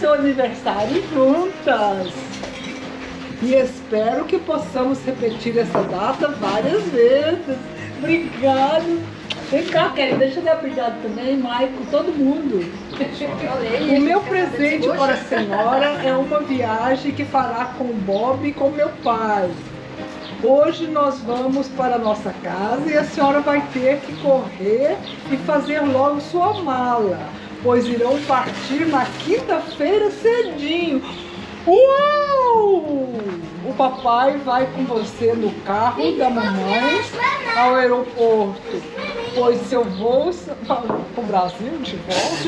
seu aniversário juntas. E espero que possamos repetir essa data várias vezes. Obrigado. Vem cá, Kelly, deixa eu dar obrigado também, Maico, todo mundo. O meu presente para a senhora é uma viagem que fará com o Bob e com meu pai. Hoje nós vamos para a nossa casa e a senhora vai ter que correr e fazer logo sua mala, pois irão partir na quinta-feira cedinho. Uau! O papai vai com você no carro da mamãe ao aeroporto, pois seu voo para o Brasil de volta.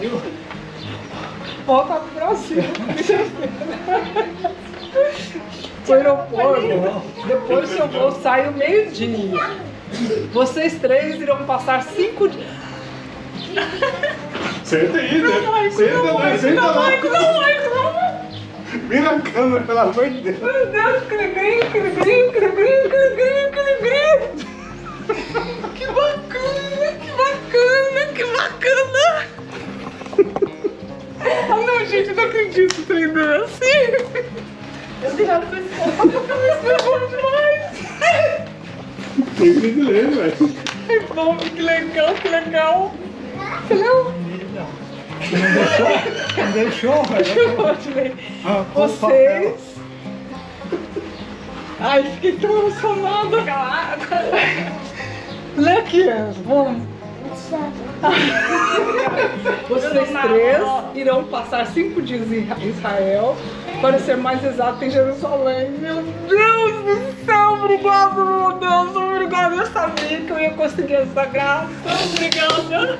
Tem. Volta pro Brasil. O aeroporto. Depois seu voo sai ao meio-dia. Vocês três irão passar cinco dias. Senta aí, né? Maico, Senta não, lá, Maico, senta não. Maico, não, Maico, não. Vira a câmera, pelo amor de Deus. Meu Deus, cri-gri, cri-gri, cri-gri, cri-gri, cri-gri. Que bacana, que bacana, que bacana. Ah não, gente, eu não acredito treinando assim. Eu tenho a pessoa, isso é bom demais. Tem brasileiro, velho. Ai, bom, que legal, que legal. Que legal. Não deixou, velho. Vocês. Ai, fiquei tão emocionada. Aqui, vamos. Vocês três irão passar cinco dias em Israel, para ser mais exato, em Jerusalém. Meu Deus do céu, obrigado, meu Deus, obrigado. Eu sabia que eu ia conseguir essa graça. Obrigada.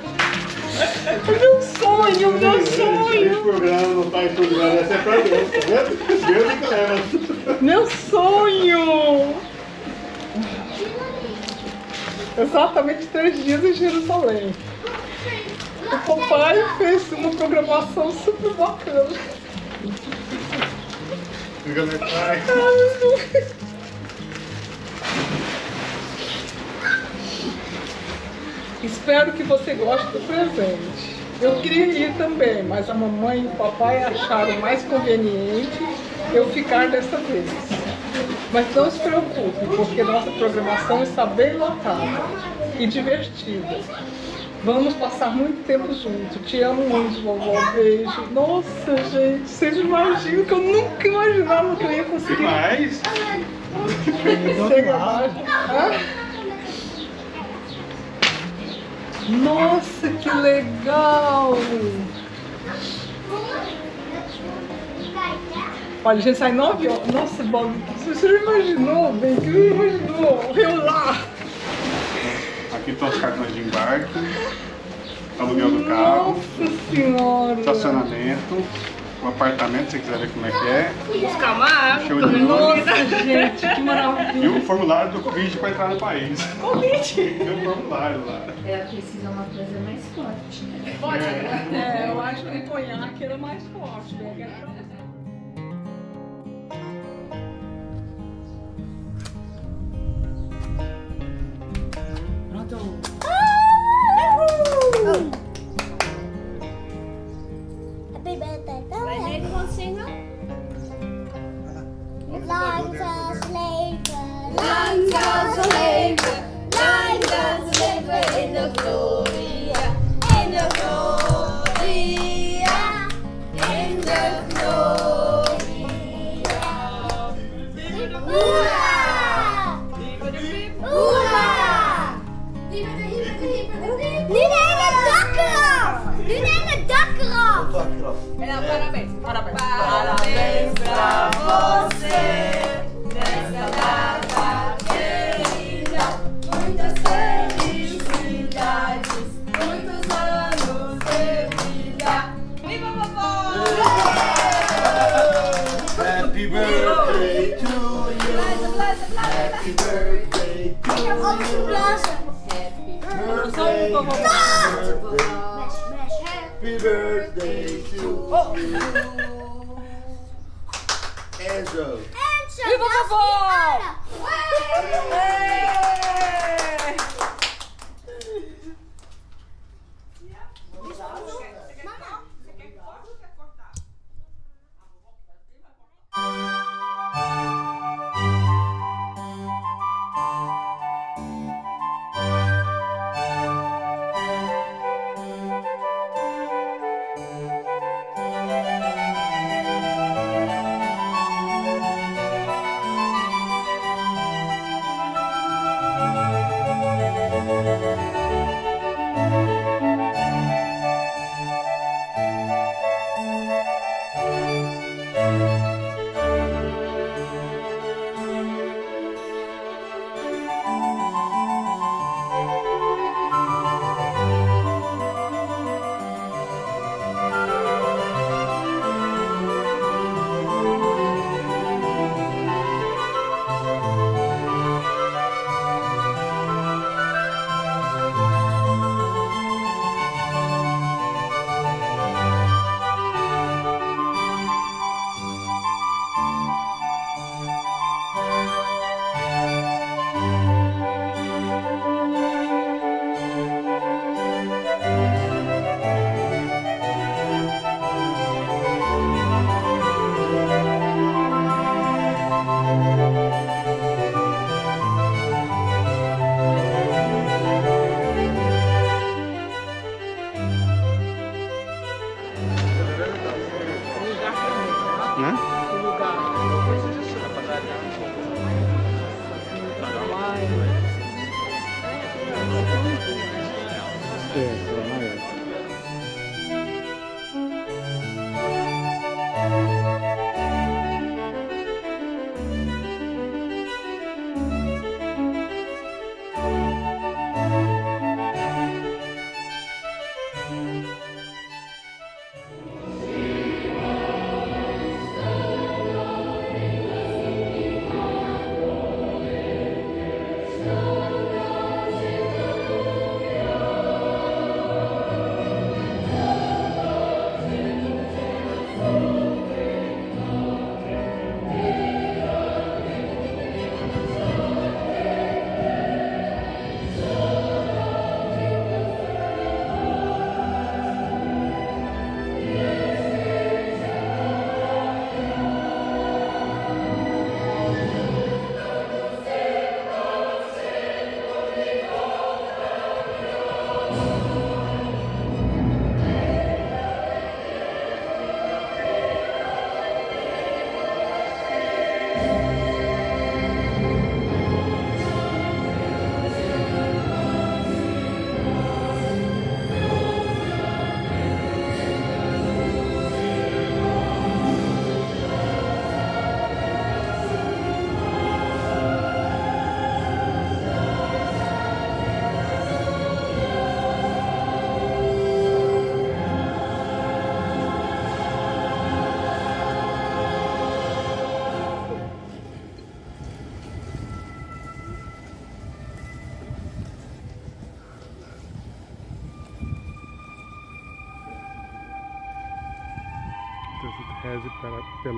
Meu sonho, meu Esse sonho. programa não tá em programa, essa é pra Deus, tá vendo? Deus que leva. Meu sonho! Exatamente três dias em Jerusalém. O papai fez uma programação super bacana. Fica meu pai. Espero que você goste do presente. Eu queria ir também, mas a mamãe e o papai acharam mais conveniente eu ficar dessa vez. Mas não se preocupe, porque nossa programação está bem lotada e divertida. Vamos passar muito tempo juntos. Te amo muito, vovó. Beijo. Nossa, gente, vocês imaginam que eu nunca imaginava que eu ia conseguir mais? Chega mais. Hã? Nossa, que legal! Olha, a gente sai nove horas. Nossa, Bob, você já imaginou, bem? Que não imaginou? Eu lá! Aqui estão os cartões de embarque, aluguel do carro, Nossa senhora! estacionamento, o apartamento, se você quiser ver como é que é, Buscar uma água. gente, que e maravilha! o formulário do convite para entrar no país. Convite! Tem um formulário lá. Ela precisa uma coisa mais forte, né? Pode? É, eu acho que o conhaque era mais forte, né? Pronto. Happy As show.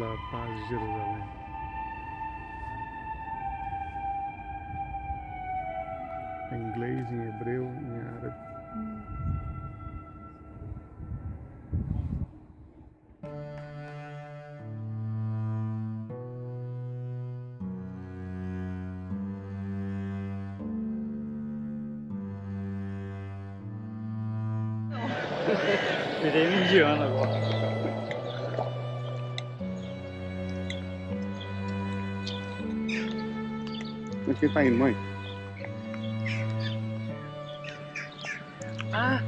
झाला पाच झिरो झाला Ele tá indo, mãe? Ah!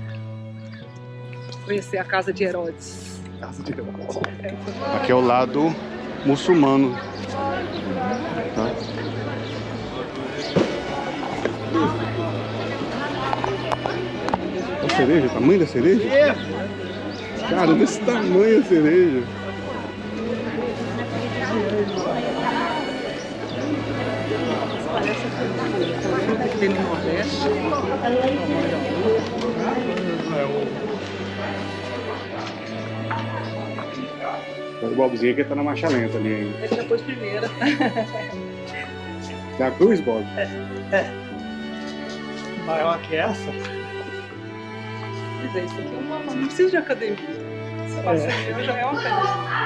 Conhecer a casa de Herodes. Casa de Deus. Aqui é o lado muçulmano. Tá? A cereja, o tamanho da cereja? Cara, desse tamanho a cereja. Que Nordeste. O Bobzinho aqui tá na marcha lenta ali ainda. Ele já pôs primeira. Da cruz, Bob? Maior que essa? Mas é, isso aqui é uma, não precisa de academia. Se passa é. já é uma academia.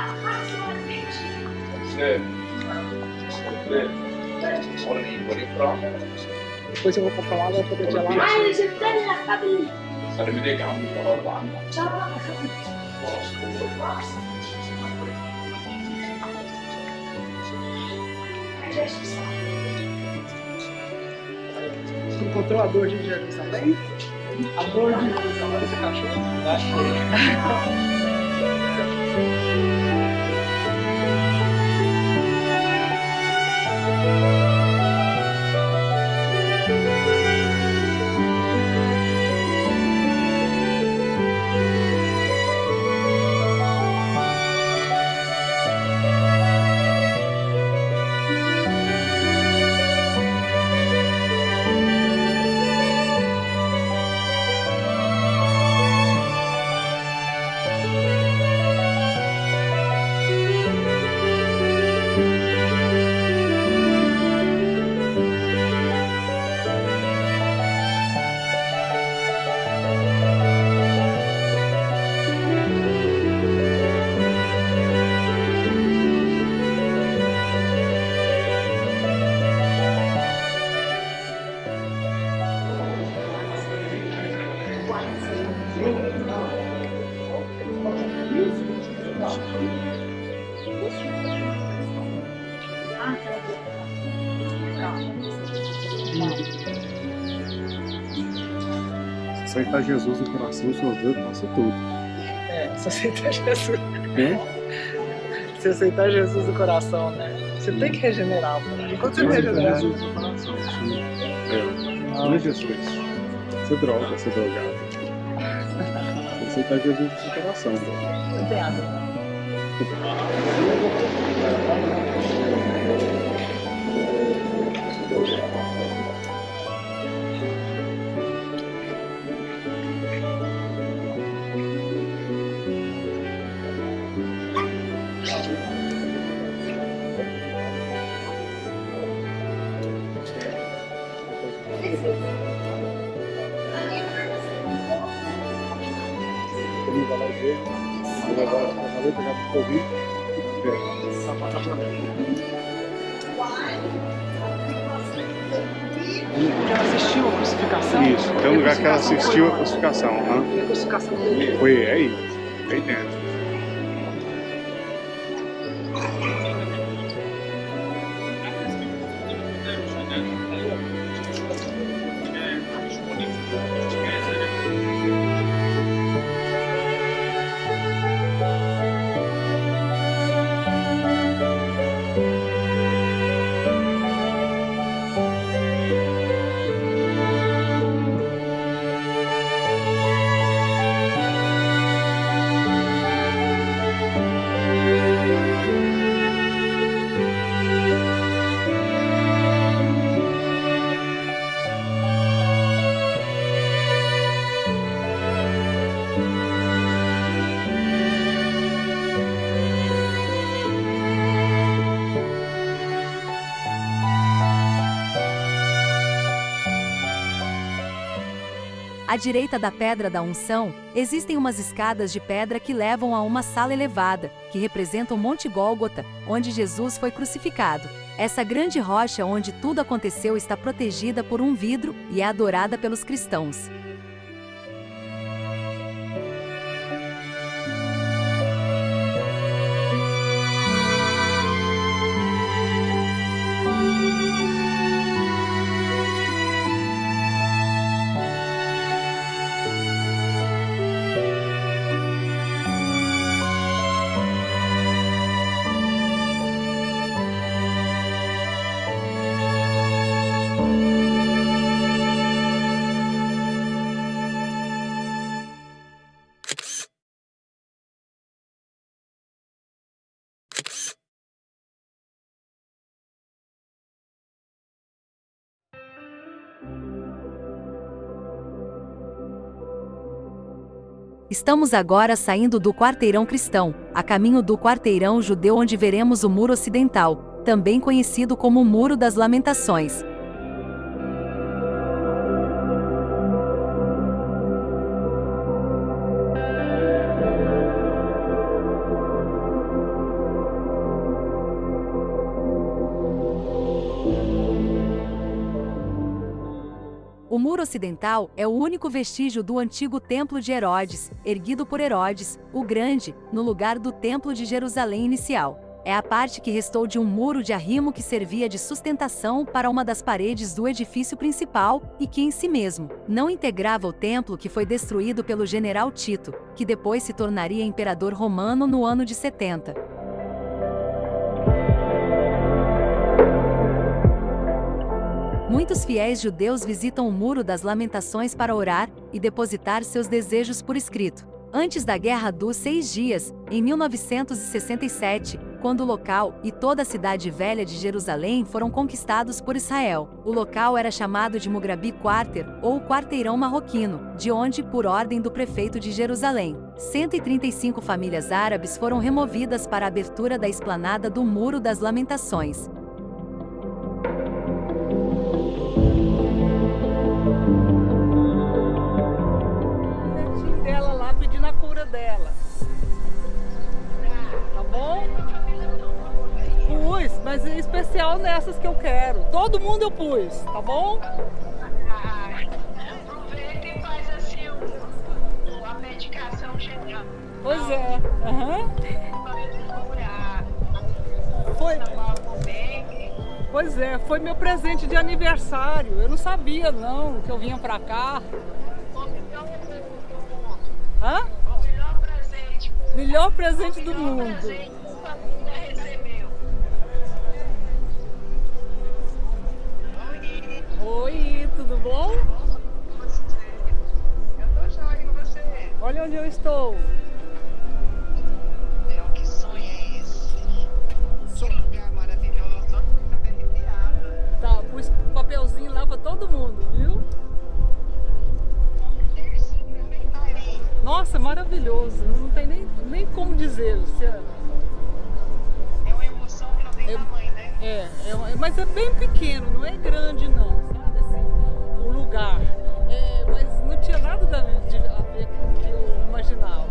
Depois eu vou comprar uma pra poder gelar. Ai, você tá na cabine. Você encontrou a dor de Jesus também? A dor de Jesus também desse cachorro? Achei. Se aceitar Jesus no coração, seus dedos passam tudo. É, se aceitar Jesus. Né? Se aceitar Jesus no coração, né? Você tem que regenerar, pô. Enquanto você não regenerar. Jesus no coração, não- é, não é Jesus. Você é droga, você é drogado. Se aceitar Jesus no coração, pô. Não tem água. Covid. É. Onde ela assistiu a crucificação. Isso, tem um lugar que ela assistiu a crucificação. E a crucificação dele. Foi aí, aí dentro. À direita da pedra da unção, existem umas escadas de pedra que levam a uma sala elevada, que representa o Monte Gólgota, onde Jesus foi crucificado. Essa grande rocha onde tudo aconteceu está protegida por um vidro e é adorada pelos cristãos. Estamos agora saindo do quarteirão cristão, a caminho do quarteirão judeu onde veremos o Muro Ocidental, também conhecido como Muro das Lamentações. Muro ocidental é o único vestígio do antigo Templo de Herodes, erguido por Herodes, o Grande, no lugar do Templo de Jerusalém inicial. É a parte que restou de um muro de arrimo que servia de sustentação para uma das paredes do edifício principal e que, em si mesmo, não integrava o templo que foi destruído pelo general Tito, que depois se tornaria imperador romano no ano de 70. Muitos fiéis judeus visitam o Muro das Lamentações para orar e depositar seus desejos por escrito. Antes da Guerra dos Seis Dias, em 1967, quando o local e toda a cidade velha de Jerusalém foram conquistados por Israel, o local era chamado de Mugrabi Quarter, ou Quarteirão Marroquino, de onde, por ordem do prefeito de Jerusalém, 135 famílias árabes foram removidas para a abertura da esplanada do Muro das Lamentações. Mas é especial nessas que eu quero. Todo mundo eu pus, tá bom? Aproveita e faz assim a medicação. Pois é. Curar. Foi. Pois é, foi meu presente de aniversário. Eu não sabia não que eu vinha pra cá. O melhor presente do mundo. Hã? Melhor presente. Do mundo. Oi, tudo bom? Eu tô joia com você. Olha onde eu estou. Meu, que sonho é esse? Que lugar maravilhoso. Até arrepiada. Tá, pus papelzinho lá pra todo mundo, viu? Tá. Nossa, maravilhoso. Não tem nem, nem como dizer, Luciana. É uma emoção que não tem Eu- tamanho, né? É, é mas é bem pequeno, não é grande não, lugar. É, mas não tinha nada a ver com o que eu imaginava.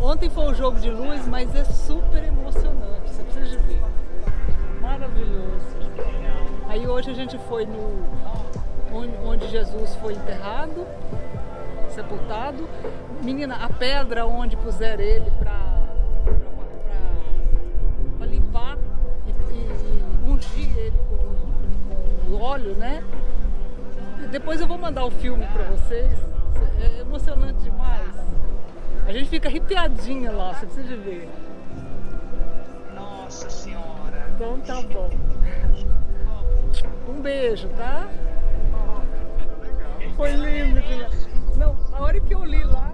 Ontem foi um jogo de luz, mas é super emocionante, você precisa de ver. Maravilhoso. Aí hoje a gente foi no onde Jesus foi enterrado, sepultado. Menina, a pedra onde puseram ele para limpar e, e- e ungir ele com, com óleo, né? Depois eu vou mandar o filme para vocês. É emocionante demais. A gente fica arrepiadinha lá, você precisa de ver. Nossa senhora. Então tá bom. Um beijo, tá? Foi lindo demais. Não, a hora que eu li lá,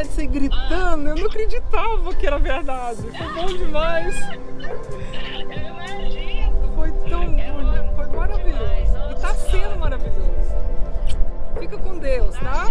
vontade de sair gritando, eu não acreditava que era verdade. Foi bom demais. Foi tão bonito, foi maravilhoso. E tá sendo maravilhoso. Fica com Deus, tá?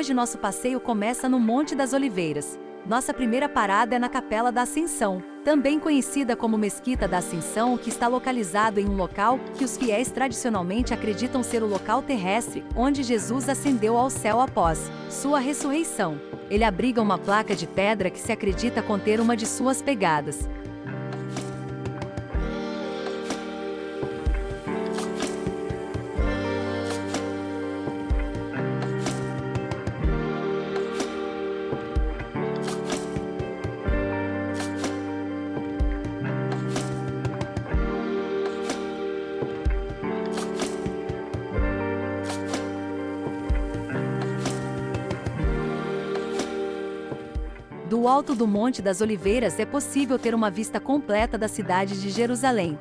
Hoje nosso passeio começa no Monte das Oliveiras. Nossa primeira parada é na Capela da Ascensão, também conhecida como Mesquita da Ascensão, que está localizado em um local que os fiéis tradicionalmente acreditam ser o local terrestre onde Jesus ascendeu ao céu após sua ressurreição. Ele abriga uma placa de pedra que se acredita conter uma de suas pegadas. Do alto do Monte das Oliveiras é possível ter uma vista completa da cidade de Jerusalém.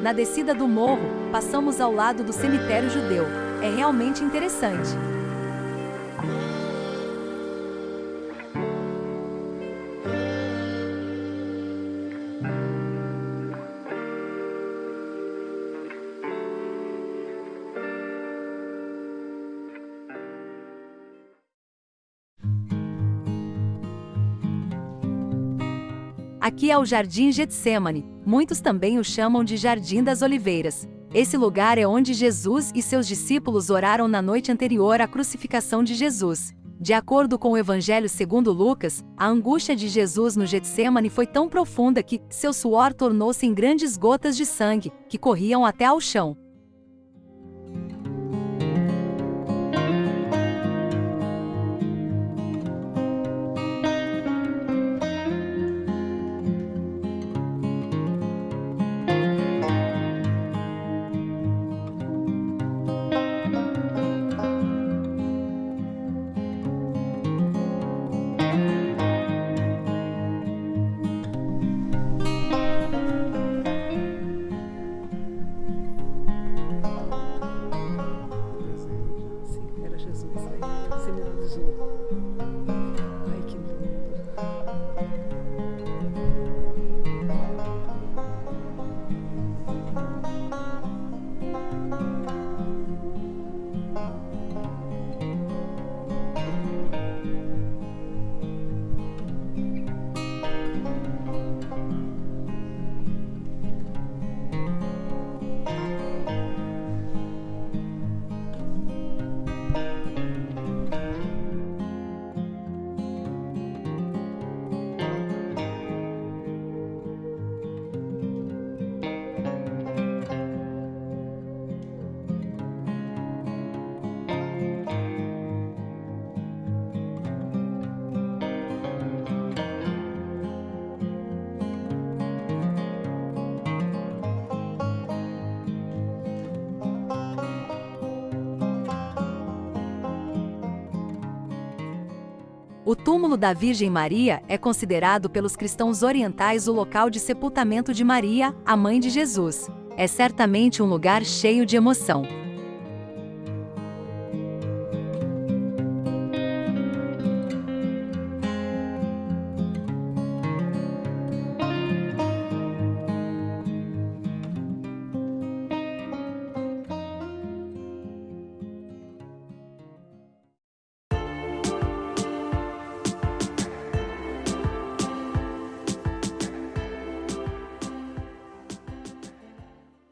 Na descida do morro, passamos ao lado do cemitério judeu. É realmente interessante. Aqui é o Jardim Getsemane, muitos também o chamam de Jardim das Oliveiras. Esse lugar é onde Jesus e seus discípulos oraram na noite anterior à crucificação de Jesus. De acordo com o Evangelho segundo Lucas, a angústia de Jesus no Getsemane foi tão profunda que seu suor tornou-se em grandes gotas de sangue, que corriam até ao chão. Túmulo da Virgem Maria é considerado pelos cristãos orientais o local de sepultamento de Maria, a mãe de Jesus. É certamente um lugar cheio de emoção.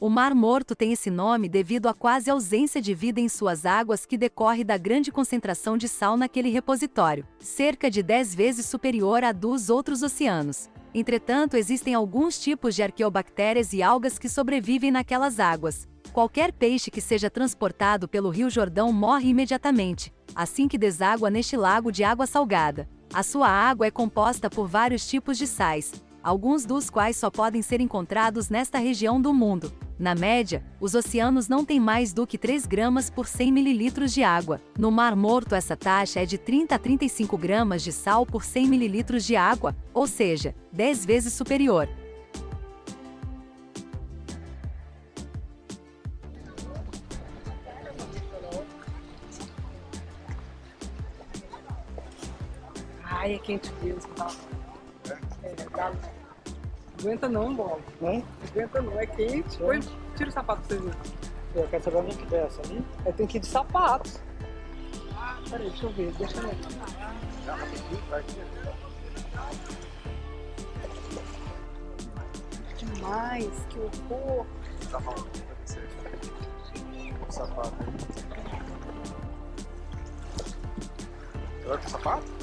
O Mar Morto tem esse nome devido à quase ausência de vida em suas águas que decorre da grande concentração de sal naquele repositório, cerca de 10 vezes superior à dos outros oceanos. Entretanto, existem alguns tipos de arqueobactérias e algas que sobrevivem naquelas águas. Qualquer peixe que seja transportado pelo Rio Jordão morre imediatamente, assim que deságua neste lago de água salgada. A sua água é composta por vários tipos de sais, alguns dos quais só podem ser encontrados nesta região do mundo. Na média, os oceanos não têm mais do que 3 gramas por 100 mililitros de água. No Mar Morto, essa taxa é de 30 a 35 gramas de sal por 100 mililitros de água, ou seja, 10 vezes superior. Ai, é quente mesmo. Tá? Tá? É. Não aguenta não, Bob. Não? Aguenta não, é quente. Põe, tira o sapato pra vocês verem. Eu quero saber onde que desce ali. É, tem que ir de sapato. Peraí, deixa eu ver, deixa eu ver. Demais, que horror. Tá bom. O sapato. Você vai com o sapato?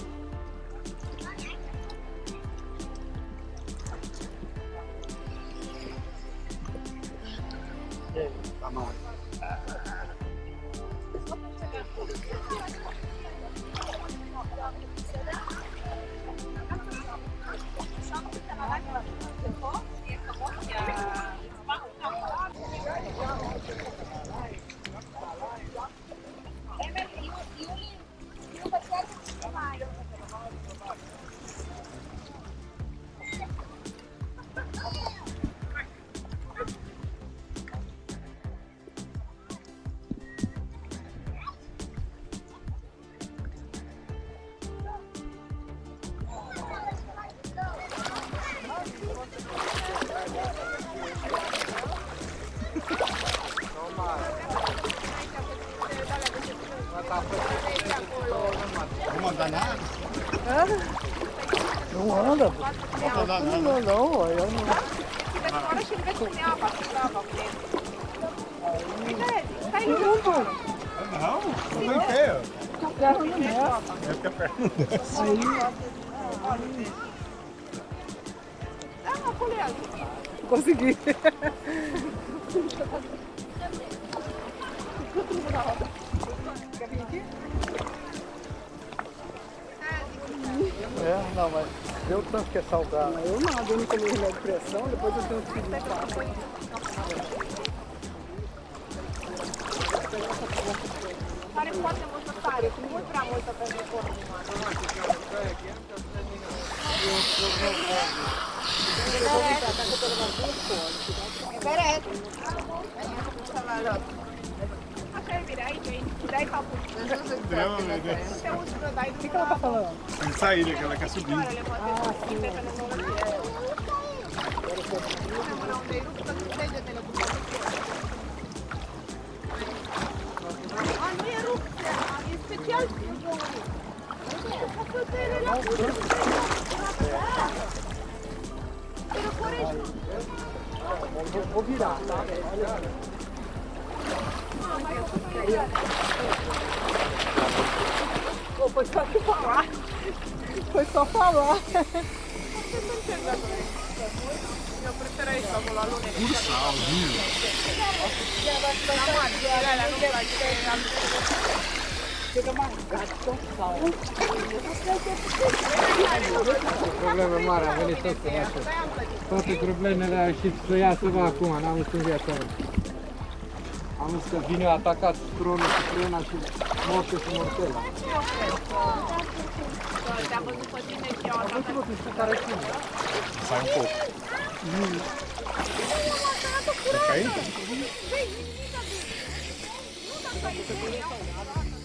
Andar na Não, água? não, não, eu não. Não, não tô em pé. Tô perto não nessa. É porque a perna não desce. Consegui. Mas deu tanto que é salgado. Eu nada, eu não comi remédio de pressão, depois eu tenho que pedir pra Não, meu Deus. O que, que ela tá falando? Tem saída que ela quer subir. Vou, vou virar, tá? Oh, poi sto più qua. Poi sto qua. Io preferirei solo la lunetta. Ursa, oddio. La mattina, la lunetta. Probleme mari, am venit tot să Toate problemele și să iasă acum, n-am în viața mea. Am zis că vine atacat cronul cu frâna și morte cu mortela. Te-a văzut pe tine și eu atacat. Am văzut care sunt. Să ai un foc. Nu. Nu, dar aici? Nu, dar aici?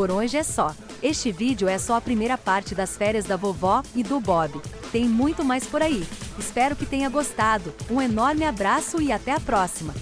Por hoje é só. Este vídeo é só a primeira parte das férias da vovó e do Bob. Tem muito mais por aí. Espero que tenha gostado. Um enorme abraço e até a próxima!